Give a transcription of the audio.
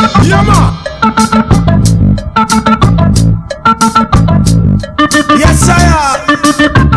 Yama. Yes, I am.